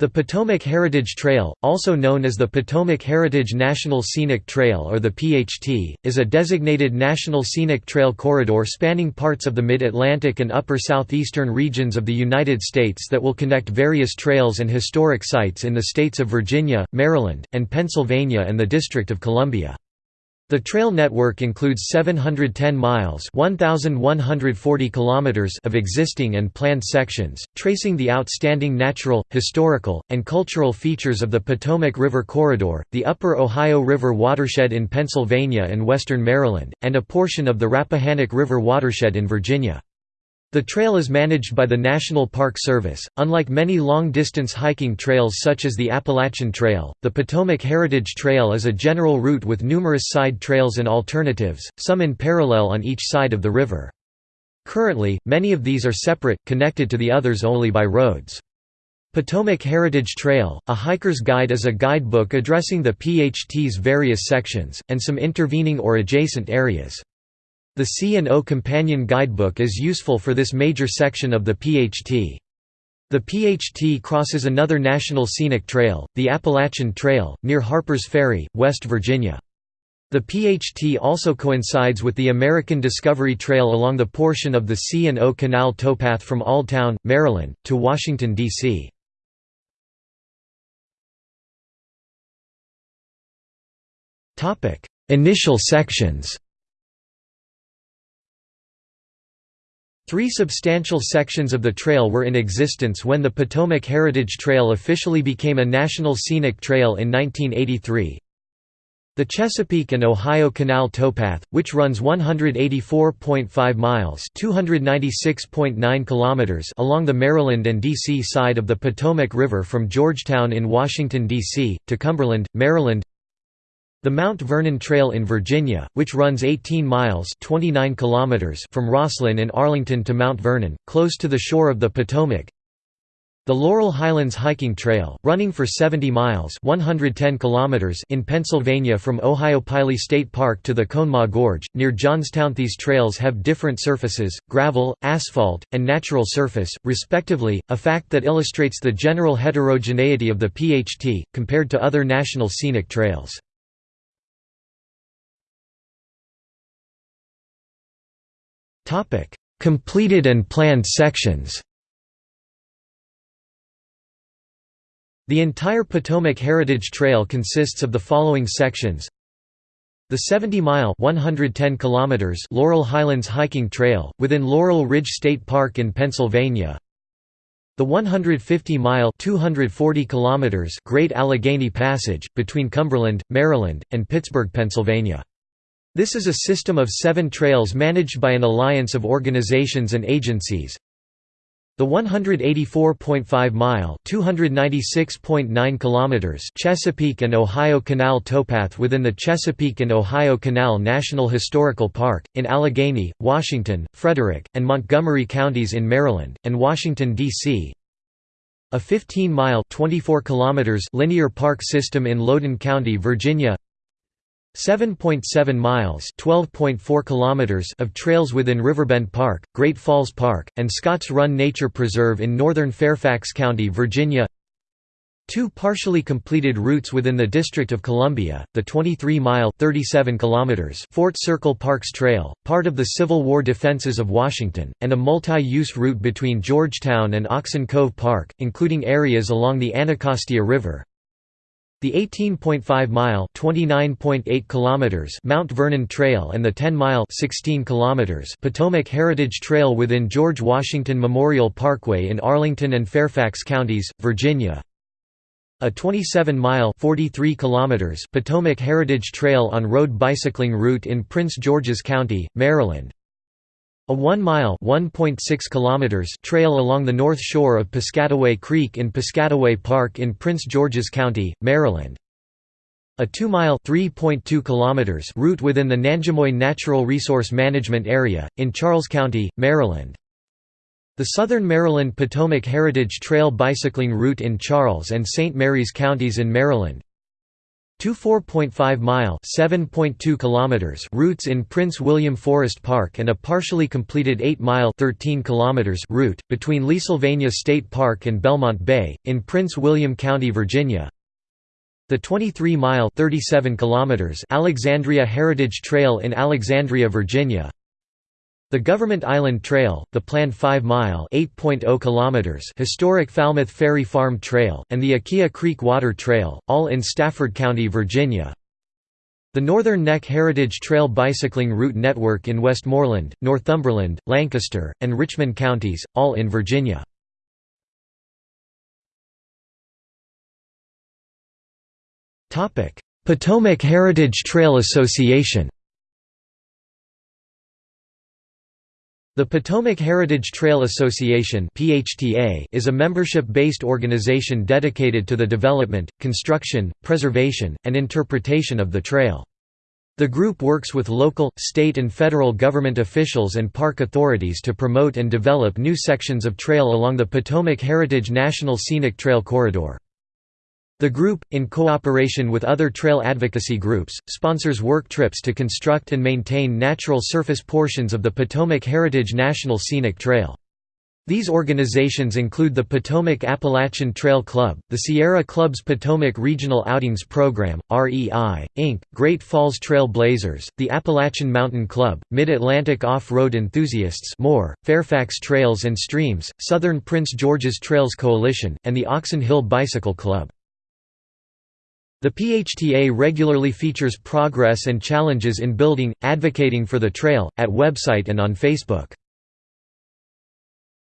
The Potomac Heritage Trail, also known as the Potomac Heritage National Scenic Trail or the PHT, is a designated National Scenic Trail corridor spanning parts of the Mid-Atlantic and upper southeastern regions of the United States that will connect various trails and historic sites in the states of Virginia, Maryland, and Pennsylvania and the District of Columbia. The trail network includes 710 miles 1,140 kilometers of existing and planned sections, tracing the outstanding natural, historical, and cultural features of the Potomac River Corridor, the Upper Ohio River watershed in Pennsylvania and western Maryland, and a portion of the Rappahannock River watershed in Virginia. The trail is managed by the National Park Service. Unlike many long distance hiking trails such as the Appalachian Trail, the Potomac Heritage Trail is a general route with numerous side trails and alternatives, some in parallel on each side of the river. Currently, many of these are separate, connected to the others only by roads. Potomac Heritage Trail, a hiker's guide is a guidebook addressing the PHT's various sections, and some intervening or adjacent areas. The C&O Companion Guidebook is useful for this major section of the PHT. The PHT crosses another national scenic trail, the Appalachian Trail, near Harpers Ferry, West Virginia. The PHT also coincides with the American Discovery Trail along the portion of the C&O Canal towpath from Oldtown, Maryland, to Washington, D.C. Initial sections Three substantial sections of the trail were in existence when the Potomac Heritage Trail officially became a National Scenic Trail in 1983. The Chesapeake and Ohio Canal towpath, which runs 184.5 miles (296.9 kilometers) along the Maryland and D.C. side of the Potomac River from Georgetown in Washington, D.C., to Cumberland, Maryland the Mount Vernon Trail in Virginia, which runs 18 miles 29 kilometers from Rosslyn in Arlington to Mount Vernon, close to the shore of the Potomac. The Laurel Highlands Hiking Trail, running for 70 miles 110 kilometers in Pennsylvania from Ohiopyle State Park to the Conemaugh Gorge, near Johnstown. These trails have different surfaces, gravel, asphalt, and natural surface, respectively, a fact that illustrates the general heterogeneity of the PHT, compared to other national scenic trails. Completed and planned sections. The entire Potomac Heritage Trail consists of the following sections. The 70-mile Laurel Highlands Hiking Trail, within Laurel Ridge State Park in Pennsylvania. The 150-mile Great Allegheny Passage, between Cumberland, Maryland, and Pittsburgh, Pennsylvania this is a system of seven trails managed by an alliance of organizations and agencies. The 184.5-mile (296.9 kilometers) Chesapeake and Ohio Canal towpath within the Chesapeake and Ohio Canal National Historical Park, in Allegany, Washington, Frederick, and Montgomery counties in Maryland, and Washington, D.C. A 15-mile (24 kilometers) linear park system in Loudoun County, Virginia 7.7 miles (12.4 kilometers) of trails within Riverbend Park, Great Falls Park, and Scotts Run Nature Preserve in northern Fairfax County, Virginia. Two partially completed routes within the District of Columbia, the 23-mile (37 kilometers) Fort Circle Parks Trail, part of the Civil War defenses of Washington, and a multi-use route between Georgetown and Oxon Cove Park, including areas along the Anacostia River, the 18.5-mile (29.8 kilometers) Mount Vernon Trail and the 10-mile (16 kilometers) Potomac Heritage Trail within George Washington Memorial Parkway in Arlington and Fairfax counties, Virginia. A 27-mile (43 kilometers) Potomac Heritage Trail on-road bicycling route in Prince George's County, Maryland. A 1-mile trail along the north shore of Piscataway Creek in Piscataway Park in Prince George's County, Maryland. A 2-mile route within the Nanjemoy Natural Resource Management Area, in Charles County, Maryland. The Southern Maryland Potomac Heritage Trail bicycling route in Charles and St. Mary's counties in Maryland. Two 4.5-mile (7.2 kilometers) routes in Prince William Forest Park and a partially completed 8-mile (13 kilometers) route between Leesylvania State Park and Belmont Bay in Prince William County, Virginia. The 23-mile (37 kilometers) Alexandria Heritage Trail in Alexandria, Virginia. The Government Island Trail, the planned 5-mile (8.0 historic Falmouth Ferry Farm Trail, and the Aquia Creek Water Trail, all in Stafford County, Virginia. The Northern Neck Heritage Trail bicycling route network in Westmoreland, Northumberland, Lancaster, and Richmond counties, all in Virginia. Potomac Heritage Trail Association The Potomac Heritage Trail Association is a membership-based organization dedicated to the development, construction, preservation, and interpretation of the trail. The group works with local, state and federal government officials and park authorities to promote and develop new sections of trail along the Potomac Heritage National Scenic Trail Corridor. The group, in cooperation with other trail advocacy groups, sponsors work trips to construct and maintain natural surface portions of the Potomac Heritage National Scenic Trail. These organizations include the Potomac Appalachian Trail Club, the Sierra Club's Potomac Regional Outings Program, REI, Inc., Great Falls Trail Blazers, the Appalachian Mountain Club, Mid-Atlantic Off-Road Enthusiasts more, Fairfax Trails and Streams, Southern Prince George's Trails Coalition, and the Oxon Hill Bicycle Club. The PHTA regularly features progress and challenges in building, advocating for the trail, at website and on Facebook.